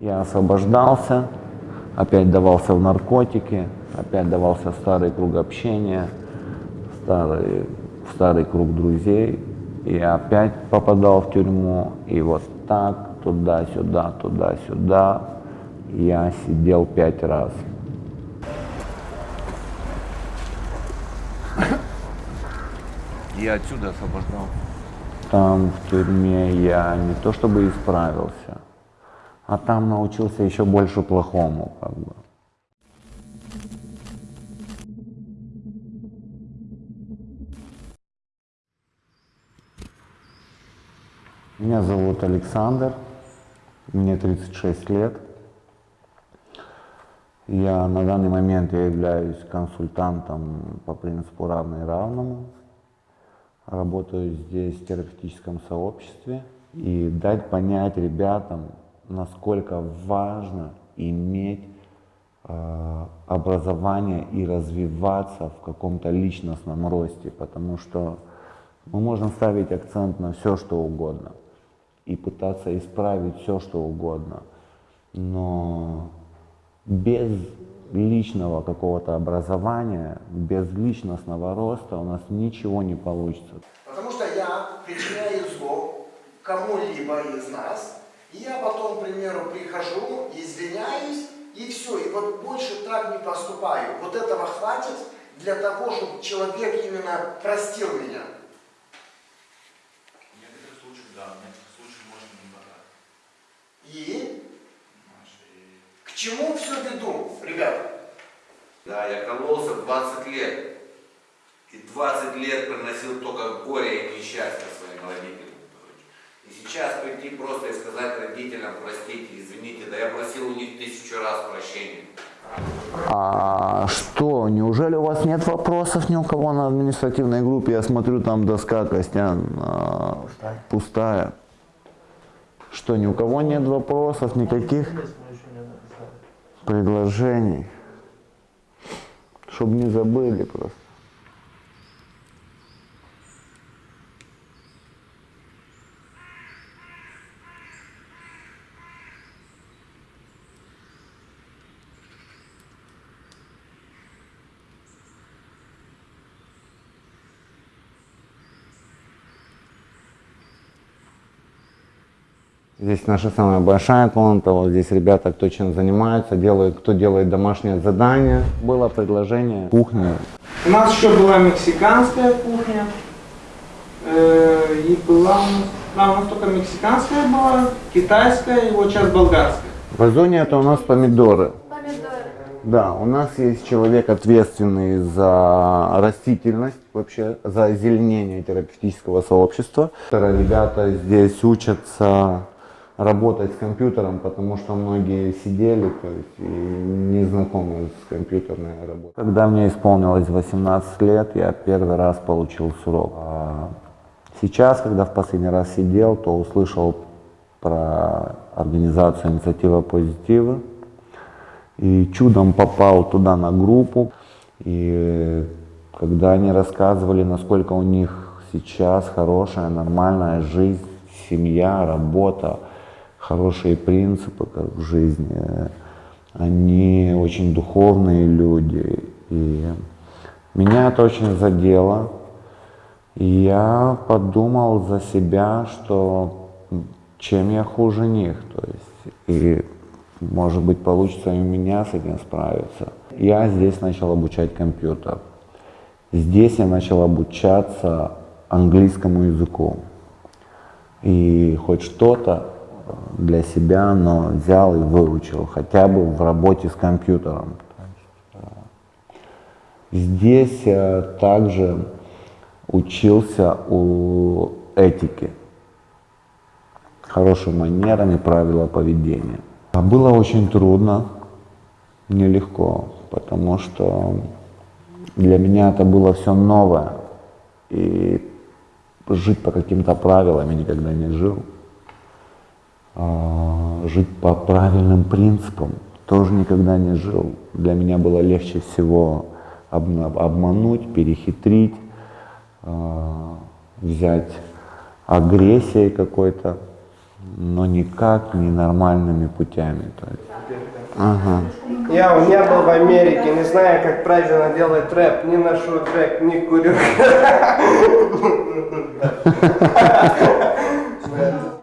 Я освобождался, опять давался в наркотики, опять давался старый круг общения, старый, старый круг друзей. И опять попадал в тюрьму, и вот так, туда-сюда, туда-сюда, я сидел пять раз. И отсюда освобождал. Там в тюрьме я не то чтобы исправился, а там научился еще больше плохому, как бы. Меня зовут Александр, мне 36 лет. Я на данный момент я являюсь консультантом по принципу равный равному. Работаю здесь в терапевтическом сообществе и дать понять ребятам, насколько важно иметь э, образование и развиваться в каком-то личностном росте, потому что мы можем ставить акцент на все, что угодно и пытаться исправить все, что угодно, но без личного какого-то образования, без личностного роста у нас ничего не получится. Потому что я причиняю зло кому-либо из нас, и я потом, к примеру, прихожу, извиняюсь, и все, и вот больше так не поступаю. Вот этого хватит для того, чтобы человек именно простил меня. В некоторых случаях, да, в некоторых случаях можно не хватать. И- к чему все веду, ребята? Да, я кололся 20 лет. И 20 лет приносил только горе и несчастье своим родителям. И сейчас прийти просто и сказать родителям, простите, извините, да я просил у них тысячу раз прощения. А что, неужели у вас нет вопросов ни у кого на административной группе? Я смотрю, там доска, Костян, а, пустая. Что, ни у кого нет вопросов, никаких предложений? Чтобы не забыли просто. Здесь наша самая большая комната, вот здесь ребята, кто чем занимаются, делают, кто делает домашнее задание. Было предложение кухни. У нас еще была мексиканская кухня. э, И была у нас, да, у нас только мексиканская была, китайская и вот сейчас болгарская. В озоне это у нас помидоры. Помидоры. Да, у нас есть человек, ответственный за растительность, вообще за озеленение терапевтического сообщества. Ребята здесь учатся работать с компьютером, потому что многие сидели то есть, и не знакомы с компьютерной работой. Когда мне исполнилось 18 лет, я первый раз получил срок. А Сейчас, когда в последний раз сидел, то услышал про организацию инициатива позитива и чудом попал туда на группу. И когда они рассказывали, насколько у них сейчас хорошая, нормальная жизнь, семья, работа, хорошие принципы как в жизни, они очень духовные люди. И меня это очень задело. И я подумал за себя, что чем я хуже них. То есть, и может быть получится и у меня с этим справиться. Я здесь начал обучать компьютер. Здесь я начал обучаться английскому языку. И хоть что-то для себя, но взял и выучил, хотя бы в работе с компьютером. Э, Здесь я также учился у этики, хорошим манерам и правила поведения. А было очень трудно, нелегко, потому что для меня это было все новое. И жить по каким-то правилам я никогда не жил. Жить по правильным принципам тоже никогда не жил. Для меня было легче всего обмануть, перехитрить, а, взять агрессией какой-то но никак не нормальными путями. То есть. Ага. Я у меня был в Америке, не знаю, как правильно делать рэп, не ношу трек, не курю.